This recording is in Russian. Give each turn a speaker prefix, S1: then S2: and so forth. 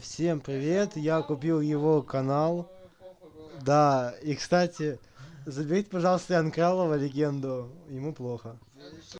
S1: всем привет я купил его канал. Да и кстати заберите пожалуйста Анкралова легенду ему плохо.